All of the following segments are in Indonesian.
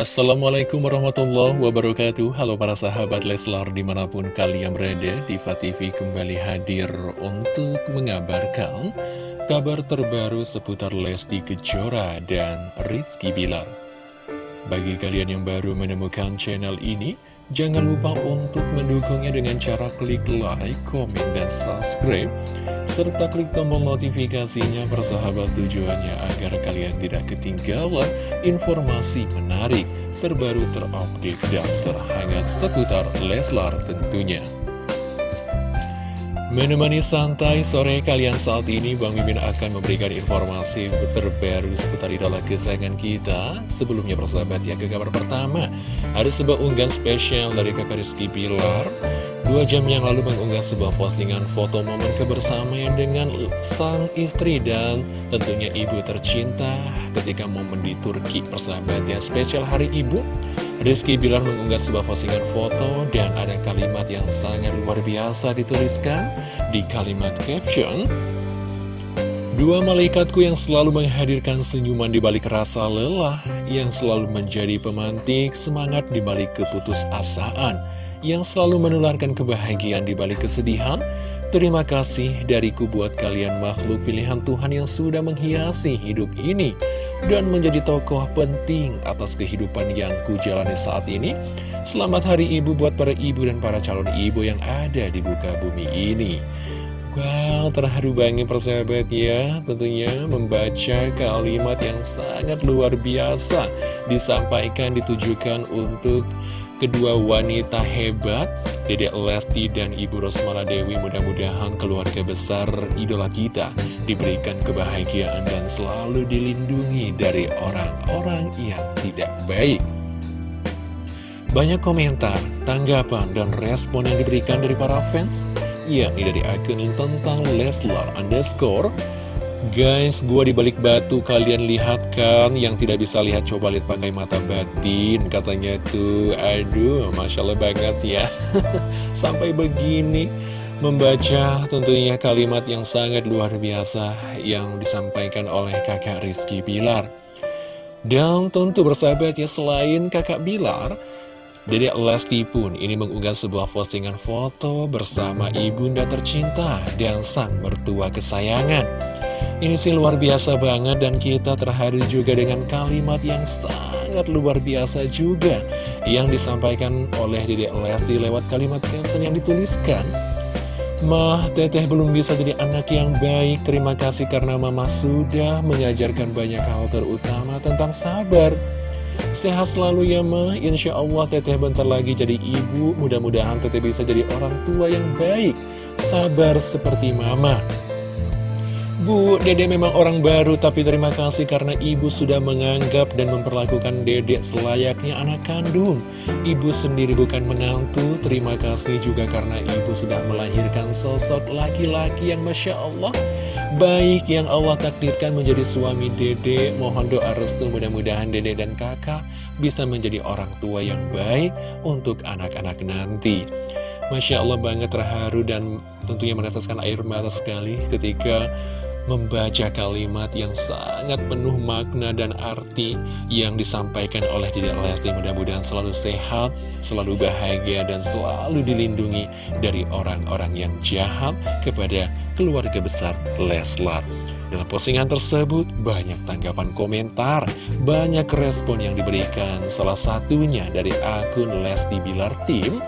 Assalamualaikum warahmatullahi wabarakatuh. Halo para sahabat Leslar di mana pun kalian berada Diva TV kembali hadir untuk mengabarkan Kabar terbaru seputar Lesti Kejora dan Rizky Bilar. Bagi kalian yang baru menemukan channel ini Jangan lupa untuk mendukungnya dengan cara klik like, komen, dan subscribe Serta klik tombol notifikasinya bersahabat tujuannya agar kalian tidak ketinggalan informasi menarik Terbaru terupdate dan terhangat seputar Leslar tentunya Menemani santai sore kalian saat ini, Bang Mimin akan memberikan informasi terbaru seputar idola kesayangan kita. Sebelumnya persahabat ya, ke kabar pertama, ada sebuah unggahan spesial dari kakak Rizky Pilar. Dua jam yang lalu mengunggah sebuah postingan foto momen kebersamaan dengan sang istri dan tentunya ibu tercinta ketika momen di Turki persahabat ya. Spesial hari ibu, Rizky Bilar mengunggah sebuah postingan foto dan ada kalimat yang sangat luar biasa dituliskan di kalimat caption Dua malaikatku yang selalu menghadirkan senyuman di balik rasa lelah Yang selalu menjadi pemantik semangat di balik keputusasaan Yang selalu menularkan kebahagiaan di balik kesedihan Terima kasih dariku buat kalian makhluk pilihan Tuhan yang sudah menghiasi hidup ini dan menjadi tokoh penting atas kehidupan yang ku jalani saat ini. Selamat Hari Ibu buat para ibu dan para calon ibu yang ada di buka bumi ini. Wow, terharu banget persahabat ya Tentunya membaca kalimat yang sangat luar biasa Disampaikan, ditujukan untuk kedua wanita hebat Dedek Lesti dan Ibu Rosmala Dewi mudah-mudahan keluarga besar idola kita Diberikan kebahagiaan dan selalu dilindungi dari orang-orang yang tidak baik. Banyak komentar, tanggapan, dan respon yang diberikan dari para fans yakni dari akun tentang Leslar underscore Guys, gua di balik batu kalian lihat kan? Yang tidak bisa lihat coba lihat pakai mata batin Katanya tuh, aduh Masya Allah banget ya. Sampai begini Membaca tentunya kalimat yang sangat luar biasa Yang disampaikan oleh kakak Rizky Bilar. Dan tentu bersahabat ya Selain kakak Bilar Dedek Lesti pun ini mengunggah sebuah postingan foto bersama ibunda tercinta dan sang mertua kesayangan. Ini sih luar biasa banget dan kita terharu juga dengan kalimat yang sangat luar biasa juga yang disampaikan oleh Dedek Lesti lewat kalimat caption yang dituliskan. Mah, teteh belum bisa jadi anak yang baik. Terima kasih karena mama sudah mengajarkan banyak hal terutama tentang sabar. Sehat selalu ya ma Insya Allah teteh bentar lagi jadi ibu Mudah-mudahan teteh bisa jadi orang tua yang baik Sabar seperti mama Bu, dede memang orang baru tapi terima kasih karena ibu sudah menganggap dan memperlakukan dedek selayaknya anak kandung. Ibu sendiri bukan menantu, terima kasih juga karena ibu sudah melahirkan sosok laki-laki yang Masya Allah baik yang Allah takdirkan menjadi suami dede. Mohon doa restu mudah-mudahan dede dan kakak bisa menjadi orang tua yang baik untuk anak-anak nanti. Masya Allah banget terharu dan tentunya meneteskan air mata sekali ketika membaca kalimat yang sangat penuh makna dan arti yang disampaikan oleh Dedek Lesti mudah-mudahan selalu sehat, selalu bahagia dan selalu dilindungi dari orang-orang yang jahat kepada keluarga besar Leslar. Dalam postingan tersebut banyak tanggapan komentar, banyak respon yang diberikan salah satunya dari akun Lesti Bilar Tim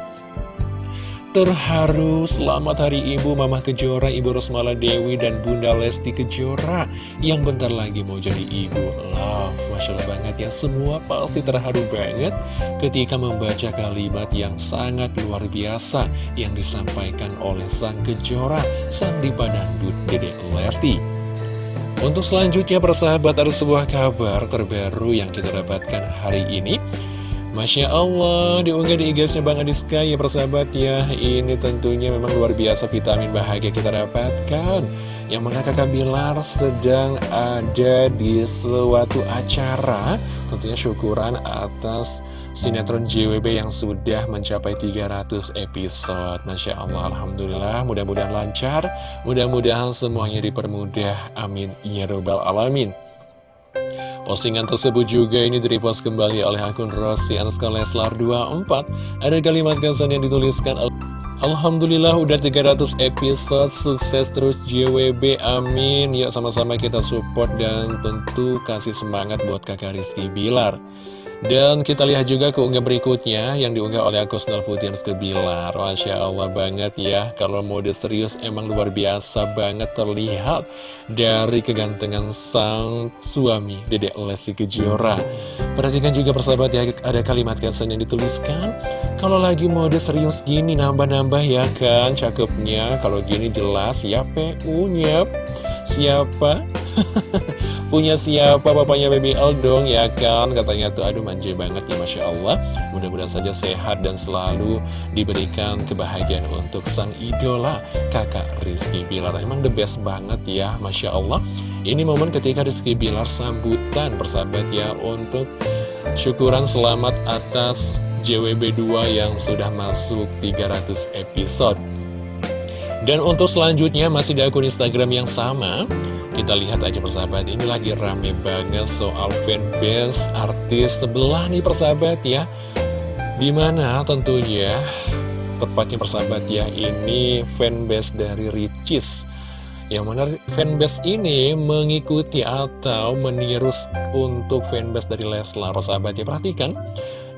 Terharu, selamat hari ibu Mama Kejora, Ibu Rosmala Dewi, dan Bunda Lesti Kejora. Yang bentar lagi mau jadi ibu. Love, Masya Allah banget ya. Semua pasti terharu banget ketika membaca kalimat yang sangat luar biasa Yang disampaikan oleh Sang Kejora, Sang Dipa Dangdut Dedek Lesti. Untuk selanjutnya persahabat ada sebuah kabar terbaru yang kita dapatkan hari ini Masya Allah, diunggah di igasnya Bang Adiska. Ya persahabat ya Ini tentunya memang luar biasa vitamin bahagia kita dapatkan. Yang mana kakak Bilar sedang ada di suatu acara Tentunya syukuran atas sinetron JWB yang sudah mencapai 300 episode. Masya Allah, Alhamdulillah mudah-mudahan lancar. Mudah-mudahan semuanya dipermudah, amin. Ya Rabbal Alamin Postingan tersebut juga ini direpost kembali oleh akun Rossi Anska Leslar 24 Ada kalimat kesan yang dituliskan Alhamdulillah udah 300 episode. Sukses terus JWB Amin. Yuk sama-sama kita support dan tentu kasih semangat buat kakak Rizky Bilar dan kita lihat juga keunggah berikutnya yang diunggah oleh akun Snell Putih Rizky Bilar Masya Allah banget ya Kalau mode serius emang luar biasa banget terlihat Dari kegantengan sang suami Dedek Lesti Kejora. Perhatikan juga persahabat ya ada kalimat kesan yang dituliskan Kalau lagi mode serius gini nambah-nambah ya kan Cakepnya. Kalau gini jelas ya PU-nya Siapa? Punya siapa papanya Baby L dong ya kan? Katanya tuh aduh manja banget ya Masya Allah. Mudah-mudahan saja sehat dan selalu diberikan kebahagiaan untuk sang idola kakak Rizky Bilar. Emang the best banget ya Masya Allah. Ini momen ketika Rizky Bilar sambutan persahabat ya Untuk syukuran selamat atas JWB2 yang sudah masuk 300 episode. Dan untuk selanjutnya masih di akun Instagram yang sama Kita lihat aja persahabat ini lagi rame banget soal fanbase artis sebelah nih persahabat ya. Di mana tentunya tepatnya persahabat ya ini fanbase dari Ricis. Yang mana fanbase ini mengikuti atau meniru untuk fanbase dari Leslar persahabat ya. Perhatikan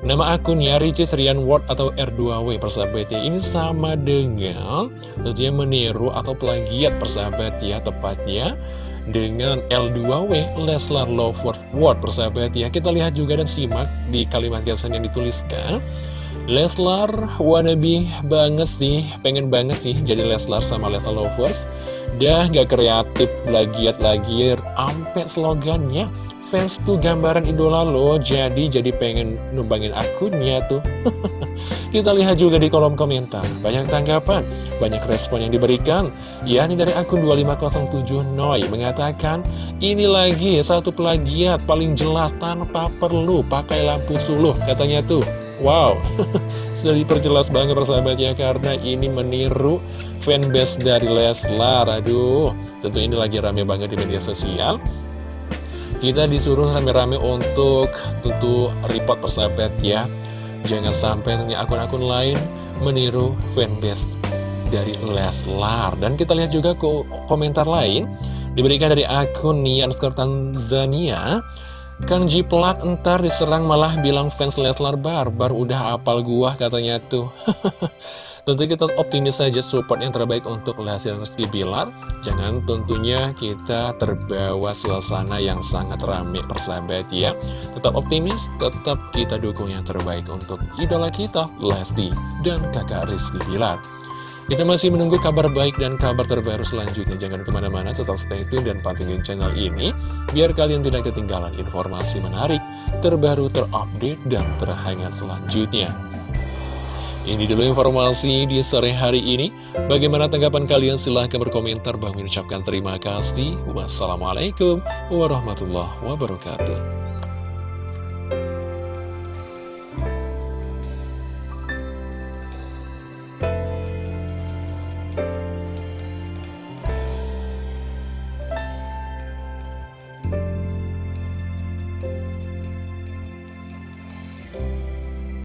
Nama akunnya Ricis Rian Ward atau R2W persahabat ya. Ini sama dengan tentunya meniru atau plagiat persahabat ya Tepatnya dengan L2W Leslar Love Ward persahabat ya. Kita lihat juga dan simak di kalimat caption yang dituliskan. Leslar wannabe banget sih, pengen banget sih jadi Leslar sama Leslar Lovers Dah gak kreatif, plagiat lagi, ampe slogannya fans tuh gambaran idola lo Jadi jadi pengen numbangin akunnya tuh. Kita lihat juga di kolom komentar. Banyak tanggapan, banyak respon yang diberikan. Ya ini dari akun 2507 Noi mengatakan Ini lagi satu plagiat paling jelas tanpa perlu pakai lampu suluh Katanya tuh. Wow, sudah diperjelas banget persahabat ya Karena ini meniru fanbase dari Leslar. Aduh, tentu ini lagi rame banget di media sosial kita disuruh rame-rame untuk tentu report persahabat ya. Jangan sampai punya akun-akun lain meniru fanbase dari Leslar. Dan kita lihat juga ke komentar lain Diberikan dari akun Nian Tanzania. Kang Jiplak entar diserang malah bilang fans Leslar barbar Udah apal gua katanya tuh Tentu kita optimis saja support yang terbaik untuk Lesti Rizky Bilar Jangan tentunya kita terbawa suasana yang sangat rame persahabat ya Tetap optimis, tetap kita dukung yang terbaik untuk idola kita Lesti dan kakak Rizky Bilar kita masih menunggu kabar baik dan kabar terbaru selanjutnya. Jangan ke mana-mana, tetap stay tune dan pantengin channel ini. Biar kalian tidak ketinggalan informasi menarik, terbaru, terupdate, dan terhangat selanjutnya. Ini dulu informasi di sore hari ini. Bagaimana tanggapan kalian? Silahkan berkomentar. Bang mengucapkan terima kasih. Wassalamualaikum warahmatullahi wabarakatuh.